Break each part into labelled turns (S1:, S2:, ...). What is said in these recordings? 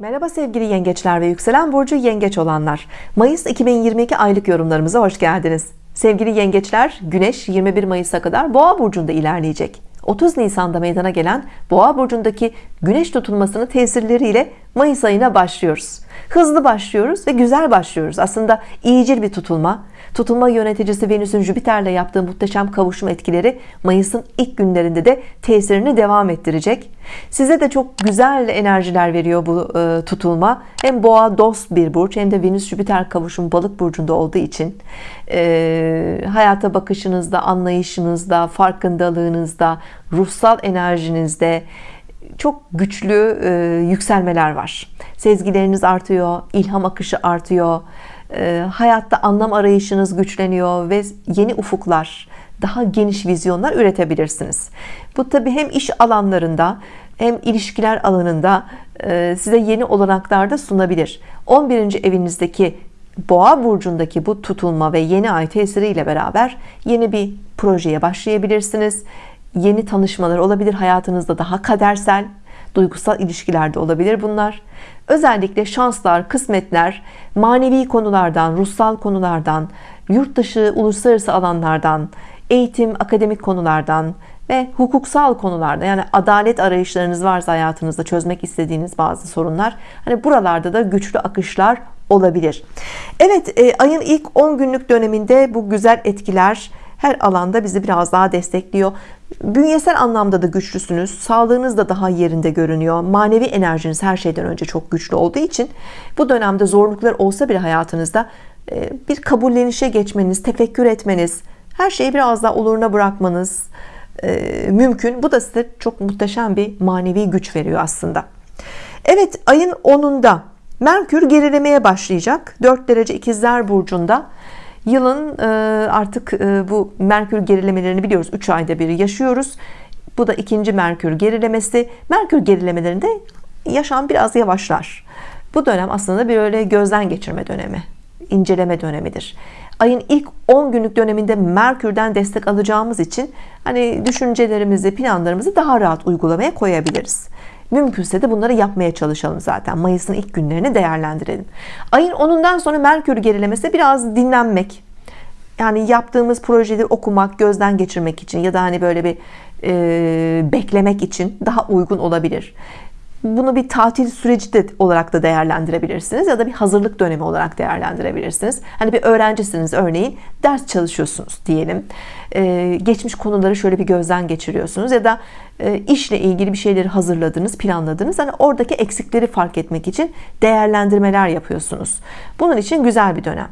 S1: Merhaba sevgili yengeçler ve yükselen burcu yengeç olanlar. Mayıs 2022 aylık yorumlarımıza hoş geldiniz. Sevgili yengeçler Güneş 21 Mayıs'a kadar Boğa burcunda ilerleyecek. 30 Nisan'da meydana gelen Boğa burcundaki Güneş tutulmasının tesirleriyle Mayıs ayına başlıyoruz. Hızlı başlıyoruz ve güzel başlıyoruz. Aslında iyicil bir tutulma tutulma yöneticisi Venüs'ün Jüpiter'le yaptığı muhteşem kavuşum etkileri Mayıs'ın ilk günlerinde de tesirini devam ettirecek. Size de çok güzel enerjiler veriyor bu e, tutulma. Hem boğa dost bir burç hem de Venüs Jüpiter kavuşum balık burcunda olduğu için e, hayata bakışınızda anlayışınızda farkındalığınızda ruhsal enerjinizde çok güçlü e, yükselmeler var. Sezgileriniz artıyor ilham akışı artıyor e, hayatta anlam arayışınız güçleniyor ve yeni ufuklar daha geniş vizyonlar üretebilirsiniz bu tabi hem iş alanlarında hem ilişkiler alanında e, size yeni olanaklar da sunabilir 11. evinizdeki boğa burcundaki bu tutulma ve yeni ay tesiriyle beraber yeni bir projeye başlayabilirsiniz yeni tanışmalar olabilir hayatınızda daha kadersel duygusal ilişkilerde olabilir bunlar. Özellikle şanslar kısmetler manevi konulardan ruhsal konulardan yurt dışı uluslararası alanlardan eğitim akademik konulardan ve hukuksal konularda yani adalet arayışlarınız varsa hayatınızda çözmek istediğiniz bazı sorunlar hani buralarda da güçlü akışlar olabilir. Evet e, ayın ilk 10 günlük döneminde bu güzel etkiler her alanda bizi biraz daha destekliyor. Bünyesel anlamda da güçlüsünüz. Sağlığınız da daha yerinde görünüyor. Manevi enerjiniz her şeyden önce çok güçlü olduğu için bu dönemde zorluklar olsa bile hayatınızda e, bir kabullenişe geçmeniz tefekkür etmeniz her şeyi biraz daha oluruna bırakmanız e, mümkün. Bu da size çok muhteşem bir manevi güç veriyor aslında. Evet ayın 10'unda Merkür gerilemeye başlayacak. 4 derece ikizler burcunda yılın e, artık e, bu Merkür gerilemelerini biliyoruz. 3 ayda bir yaşıyoruz. Bu da ikinci Merkür gerilemesi. Merkür gerilemelerinde yaşam biraz yavaşlar. Bu dönem aslında bir öyle gözden geçirme dönemi inceleme dönemidir. Ayın ilk 10 günlük döneminde Merkür'den destek alacağımız için hani düşüncelerimizi planlarımızı daha rahat uygulamaya koyabiliriz mümkünse de bunları yapmaya çalışalım zaten. Mayıs'ın ilk günlerini değerlendirelim. Ayın 10'undan sonra Merkür gerilemesi biraz dinlenmek. Yani yaptığımız projeleri okumak gözden geçirmek için ya da hani böyle bir e, beklemek için daha uygun olabilir bunu bir tatil süreci de olarak da değerlendirebilirsiniz ya da bir hazırlık dönemi olarak değerlendirebilirsiniz. Hani bir öğrencisiniz örneğin ders çalışıyorsunuz diyelim. Ee, geçmiş konuları şöyle bir gözden geçiriyorsunuz ya da e, işle ilgili bir şeyleri hazırladınız planladınız. Hani oradaki eksikleri fark etmek için değerlendirmeler yapıyorsunuz. Bunun için güzel bir dönem.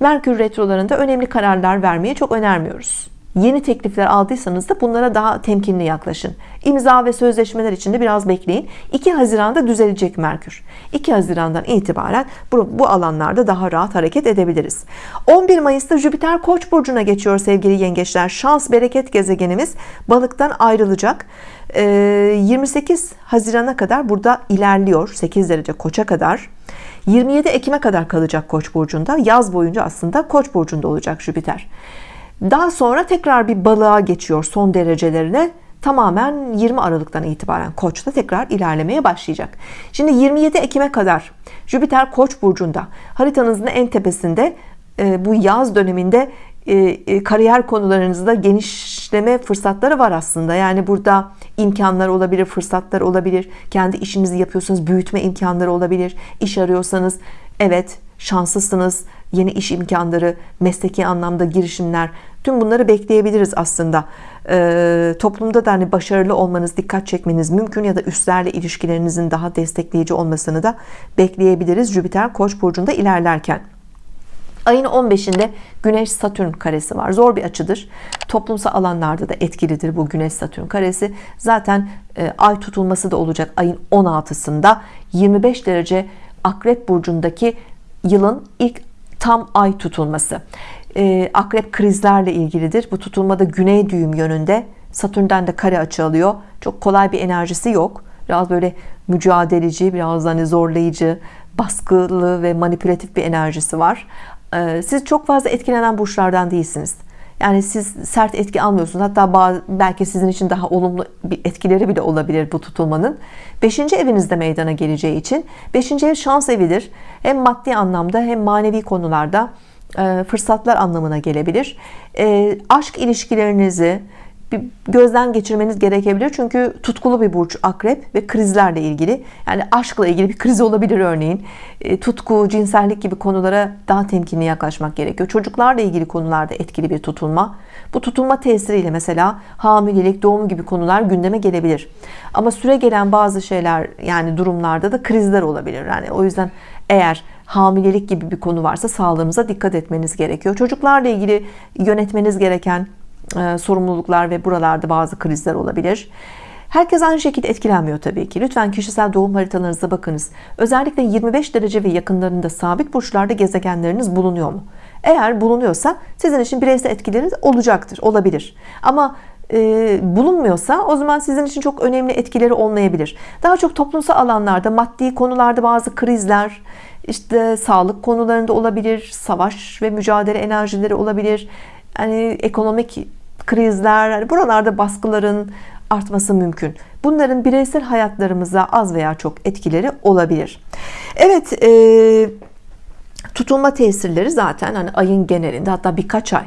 S1: Merkür retrolarında önemli kararlar vermeyi çok önermiyoruz Yeni teklifler aldıysanız da bunlara daha temkinli yaklaşın. İmza ve sözleşmeler için de biraz bekleyin. 2 Haziran'da düzelecek Merkür. 2 Haziran'dan itibaren bu, bu alanlarda daha rahat hareket edebiliriz. 11 Mayıs'ta Jüpiter Koç burcuna geçiyor sevgili yengeçler. Şans bereket gezegenimiz balıktan ayrılacak. 28 ee, Haziran'a kadar burada ilerliyor. 8 derece Koç'a kadar. 27 Ekim'e kadar kalacak Koç burcunda. Yaz boyunca aslında Koç burcunda olacak Jüpiter. Daha sonra tekrar bir balığa geçiyor son derecelerine tamamen 20 Aralık'tan itibaren Koç'ta tekrar ilerlemeye başlayacak. Şimdi 27 Ekim'e kadar Jüpiter Koç burcunda haritanızın en tepesinde e, bu yaz döneminde e, e, kariyer konularınızda genişleme fırsatları var aslında. Yani burada imkanlar olabilir, fırsatlar olabilir. Kendi işinizi yapıyorsanız büyütme imkanları olabilir. İş arıyorsanız evet şanslısınız. Yeni iş imkanları, mesleki anlamda girişimler Tüm bunları bekleyebiliriz aslında. Ee, toplumda da hani başarılı olmanız, dikkat çekmeniz mümkün ya da üstlerle ilişkilerinizin daha destekleyici olmasını da bekleyebiliriz. Jüpiter Koç burcunda ilerlerken. Ayın 15'inde Güneş Satürn karesi var. Zor bir açıdır. Toplumsal alanlarda da etkilidir bu Güneş Satürn karesi. Zaten e, ay tutulması da olacak ayın 16'sında 25 derece Akrep burcundaki yılın ilk tam ay tutulması. E, akrep krizlerle ilgilidir. Bu tutulmada güney düğüm yönünde Satürn'den de kare açı alıyor. Çok kolay bir enerjisi yok. Biraz böyle mücadeleci biraz hani zorlayıcı baskılı ve manipülatif bir enerjisi var. E, siz çok fazla etkilenen burçlardan değilsiniz yani siz sert etki almıyorsunuz hatta bazı, belki sizin için daha olumlu bir etkileri bile olabilir bu tutulmanın 5. evinizde meydana geleceği için 5. ev şans evidir hem maddi anlamda hem manevi konularda e, fırsatlar anlamına gelebilir e, aşk ilişkilerinizi bir gözden geçirmeniz gerekebilir. Çünkü tutkulu bir burç akrep ve krizlerle ilgili. Yani aşkla ilgili bir kriz olabilir örneğin. E, tutku cinsellik gibi konulara daha temkinli yaklaşmak gerekiyor. Çocuklarla ilgili konularda etkili bir tutulma. Bu tutulma tesiriyle mesela hamilelik doğum gibi konular gündeme gelebilir. Ama süre gelen bazı şeyler yani durumlarda da krizler olabilir. Yani o yüzden eğer hamilelik gibi bir konu varsa sağlığınıza dikkat etmeniz gerekiyor. Çocuklarla ilgili yönetmeniz gereken sorumluluklar ve buralarda bazı krizler olabilir Herkes aynı şekilde etkilenmiyor tabii ki. Lütfen kişisel doğum haritalarınıza bakınız. Özellikle 25 derece ve yakınlarında sabit burçlarda gezegenleriniz bulunuyor mu? Eğer bulunuyorsa sizin için bireysel etkileriniz olacaktır, olabilir. Ama e, bulunmuyorsa o zaman sizin için çok önemli etkileri olmayabilir. Daha çok toplumsal alanlarda, maddi konularda bazı krizler, işte sağlık konularında olabilir, savaş ve mücadele enerjileri olabilir. Yani ekonomik krizler, yani buralarda baskıların artması mümkün. Bunların bireysel hayatlarımıza az veya çok etkileri olabilir. Evet, e, tutulma tesirleri zaten hani ayın genelinde hatta birkaç ay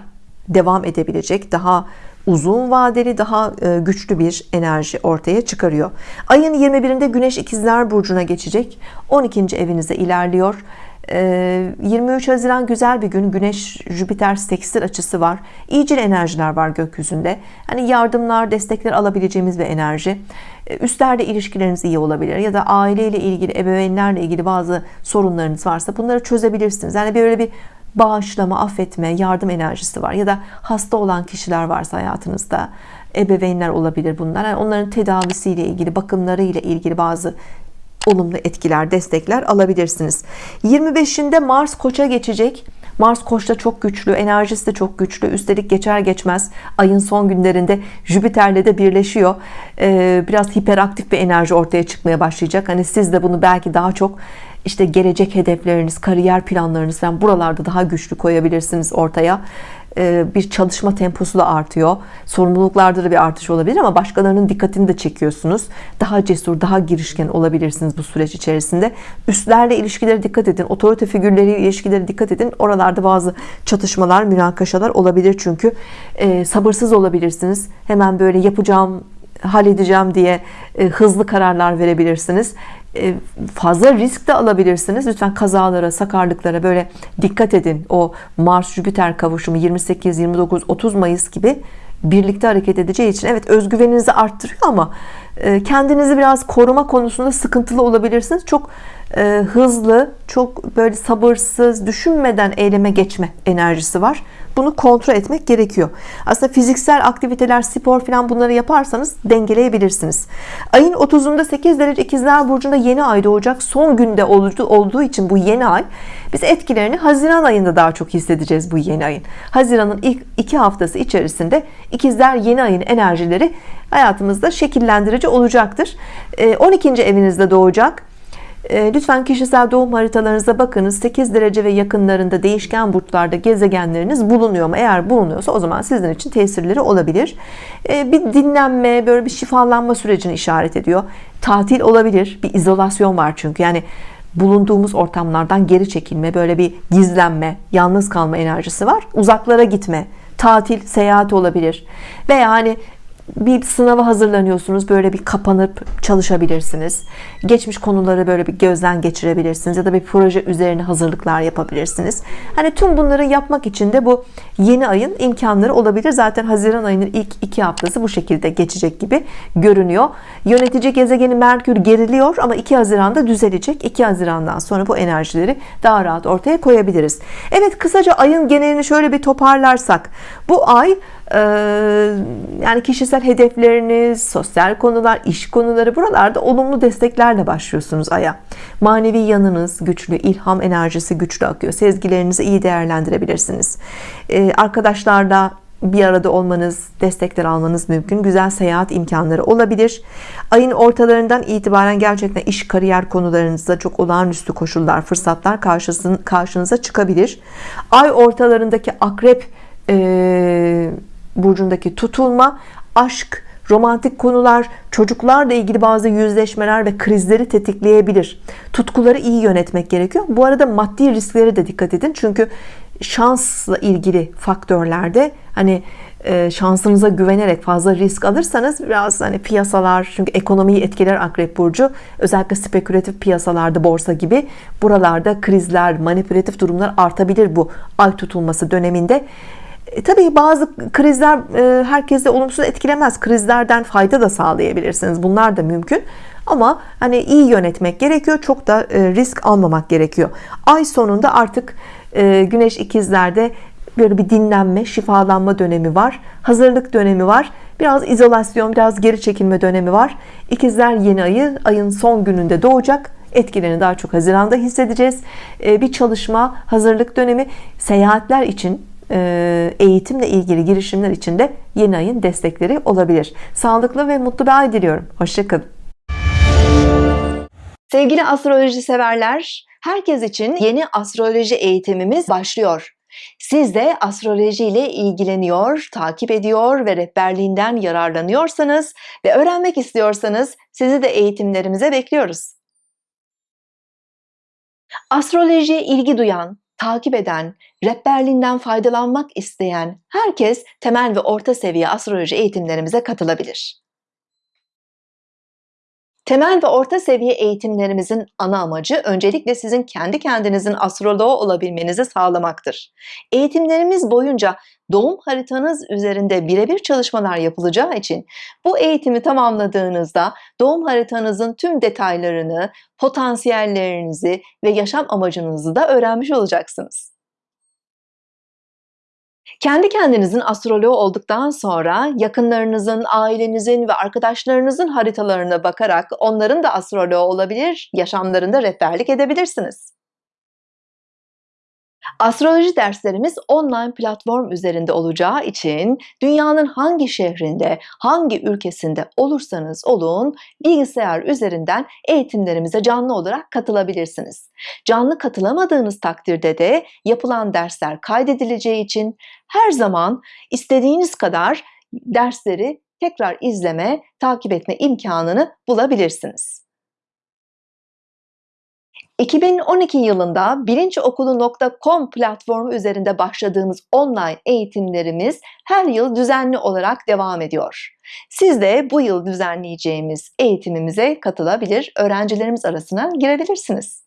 S1: devam edebilecek daha uzun vadeli daha e, güçlü bir enerji ortaya çıkarıyor ayın 21'inde Güneş ikizler burcuna geçecek 12. evinize ilerliyor 23 ee, Haziran güzel bir gün. Güneş Jüpiter sekstil açısı var. İyicil enerjiler var gökyüzünde. Hani yardımlar destekler alabileceğimiz bir enerji. Ee, üstlerde ilişkileriniz iyi olabilir ya da aileyle ilgili ebeveynlerle ilgili bazı sorunlarınız varsa bunları çözebilirsiniz. Yani böyle bir bağışlama affetme yardım enerjisi var ya da hasta olan kişiler varsa hayatınızda ebeveynler olabilir bunlar. Yani onların tedavisiyle ilgili bakımları ile ilgili bazı olumlu etkiler destekler alabilirsiniz. 25'inde Mars koça geçecek. Mars koçta çok güçlü enerjisi de çok güçlü. Üstelik geçer geçmez ayın son günlerinde Jüpiter'le de birleşiyor. Ee, biraz hiperaktif bir enerji ortaya çıkmaya başlayacak. Hani siz de bunu belki daha çok işte gelecek hedefleriniz kariyer planlarınız falan buralarda daha güçlü koyabilirsiniz ortaya bir çalışma temposu da artıyor. Sorumluluklarda da bir artış olabilir ama başkalarının dikkatini de çekiyorsunuz. Daha cesur daha girişken olabilirsiniz bu süreç içerisinde. Üstlerle ilişkilere dikkat edin otorite figürleriyle ilişkilere dikkat edin. Oralarda bazı çatışmalar münakaşalar olabilir çünkü e, sabırsız olabilirsiniz. Hemen böyle yapacağım halledeceğim diye e, hızlı kararlar verebilirsiniz. e, fazla risk de alabilirsiniz. Lütfen kazalara sakarlıklara böyle dikkat edin. O Mars Jüpiter kavuşumu 28 29 30 Mayıs gibi birlikte hareket edeceği için evet özgüveninizi arttırıyor ama e, kendinizi biraz koruma konusunda sıkıntılı olabilirsiniz. Çok e, hızlı çok böyle sabırsız düşünmeden eyleme geçme enerjisi var. Bunu kontrol etmek gerekiyor. Aslında fiziksel aktiviteler spor falan bunları yaparsanız dengeleyebilirsiniz. Ayın 30'unda 8 derece ikizler burcunda yeni ay doğacak. Son günde olduğu için bu yeni ay biz etkilerini Haziran ayında daha çok hissedeceğiz bu yeni ayın. Haziran'ın ilk iki haftası içerisinde ikizler yeni ayın enerjileri hayatımızda şekillendirici olacaktır. 12. Ee, evinizde doğacak lütfen kişisel doğum haritalarınıza bakınız 8 derece ve yakınlarında değişken burçlarda gezegenleriniz bulunuyor mu? Eğer bulunuyorsa o zaman sizin için tesirleri olabilir. Ee, bir dinlenme böyle bir şifalanma sürecini işaret ediyor. Tatil olabilir. Bir izolasyon var çünkü. Yani bulunduğumuz ortamlardan geri çekilme böyle bir gizlenme yalnız kalma enerjisi var. Uzaklara gitme tatil seyahat olabilir. Veya hani bir sınava hazırlanıyorsunuz böyle bir kapanıp çalışabilirsiniz. Geçmiş konuları böyle bir gözden geçirebilirsiniz ya da bir proje üzerine hazırlıklar yapabilirsiniz. Hani tüm bunları yapmak için de bu yeni ayın imkanları olabilir. Zaten Haziran ayının ilk iki haftası bu şekilde geçecek gibi görünüyor. Yönetici gezegeni Merkür geriliyor ama 2 Haziran'da düzelecek. 2 Haziran'dan sonra bu enerjileri daha rahat ortaya koyabiliriz. Evet kısaca ayın genelini şöyle bir toparlarsak. Bu ay yani kişisel hedefleriniz sosyal konular iş konuları buralarda olumlu desteklerle başlıyorsunuz aya. Manevi yanınız güçlü ilham enerjisi güçlü akıyor. Sezgilerinizi iyi değerlendirebilirsiniz. Arkadaşlarla bir arada olmanız destekler almanız mümkün. Güzel seyahat imkanları olabilir. Ayın ortalarından itibaren gerçekten iş kariyer konularınızda çok olağanüstü koşullar fırsatlar karşınıza çıkabilir. Ay ortalarındaki akrep e, burcundaki tutulma aşk romantik konular çocuklarla ilgili bazı yüzleşmeler ve krizleri tetikleyebilir. Tutkuları iyi yönetmek gerekiyor. Bu arada maddi risklere de dikkat edin. Çünkü şansla ilgili faktörlerde hani e, şansınıza güvenerek fazla risk alırsanız biraz hani piyasalar çünkü ekonomiyi etkiler akrep burcu. Özellikle spekülatif piyasalarda borsa gibi buralarda krizler manipülatif durumlar artabilir bu ay tutulması döneminde e, tabii bazı krizler e, herkese olumsuz etkilemez. Krizlerden fayda da sağlayabilirsiniz. Bunlar da mümkün. Ama hani iyi yönetmek gerekiyor çok da e, risk almamak gerekiyor. Ay sonunda artık e, güneş ikizlerde böyle bir dinlenme şifalanma dönemi var. Hazırlık dönemi var. Biraz izolasyon biraz geri çekilme dönemi var. İkizler yeni ayı ayın son gününde doğacak. Etkilerini daha çok Haziran'da hissedeceğiz. E, bir çalışma hazırlık dönemi seyahatler için eğitimle ilgili girişimler için de yeni ayın destekleri olabilir sağlıklı ve mutlu bir ay diliyorum hoşçakalın
S2: Sevgili astroloji severler, herkes için yeni astroloji eğitimimiz başlıyor. Siz de astroloji ile ilgileniyor, takip ediyor ve rehberliğinden yararlanıyorsanız ve öğrenmek istiyorsanız sizi de eğitimlerimize bekliyoruz. Astrolojiye ilgi duyan, takip eden, rehberliğinden faydalanmak isteyen herkes temel ve orta seviye astroloji eğitimlerimize katılabilir. Temel ve orta seviye eğitimlerimizin ana amacı öncelikle sizin kendi kendinizin astroloğu olabilmenizi sağlamaktır. Eğitimlerimiz boyunca doğum haritanız üzerinde birebir çalışmalar yapılacağı için bu eğitimi tamamladığınızda doğum haritanızın tüm detaylarını, potansiyellerinizi ve yaşam amacınızı da öğrenmiş olacaksınız. Kendi kendinizin astroloğu olduktan sonra yakınlarınızın, ailenizin ve arkadaşlarınızın haritalarına bakarak onların da astroloğu olabilir, yaşamlarında rehberlik edebilirsiniz. Astroloji derslerimiz online platform üzerinde olacağı için dünyanın hangi şehrinde, hangi ülkesinde olursanız olun bilgisayar üzerinden eğitimlerimize canlı olarak katılabilirsiniz. Canlı katılamadığınız takdirde de yapılan dersler kaydedileceği için her zaman istediğiniz kadar dersleri tekrar izleme, takip etme imkanını bulabilirsiniz. 2012 yılında bilinçokulu.com platformu üzerinde başladığımız online eğitimlerimiz her yıl düzenli olarak devam ediyor. Siz de bu yıl düzenleyeceğimiz eğitimimize katılabilir, öğrencilerimiz arasına girebilirsiniz.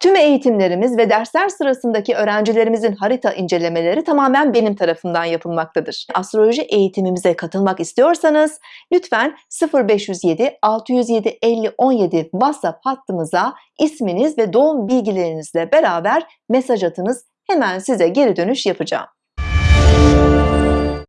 S2: Tüm eğitimlerimiz ve dersler sırasındaki öğrencilerimizin harita incelemeleri tamamen benim tarafından yapılmaktadır. Astroloji eğitimimize katılmak istiyorsanız lütfen 0507 607 50 17 WhatsApp hattımıza isminiz ve doğum bilgilerinizle beraber mesaj atınız. Hemen size geri dönüş yapacağım.